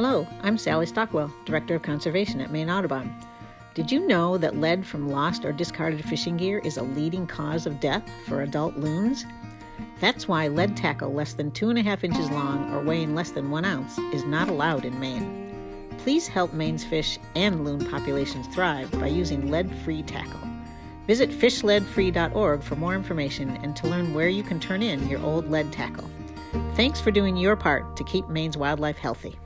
Hello, I'm Sally Stockwell, Director of Conservation at Maine Audubon. Did you know that lead from lost or discarded fishing gear is a leading cause of death for adult loons? That's why lead tackle less than two and a half inches long or weighing less than one ounce is not allowed in Maine. Please help Maine's fish and loon populations thrive by using lead free tackle. Visit fishleadfree.org for more information and to learn where you can turn in your old lead tackle. Thanks for doing your part to keep Maine's wildlife healthy.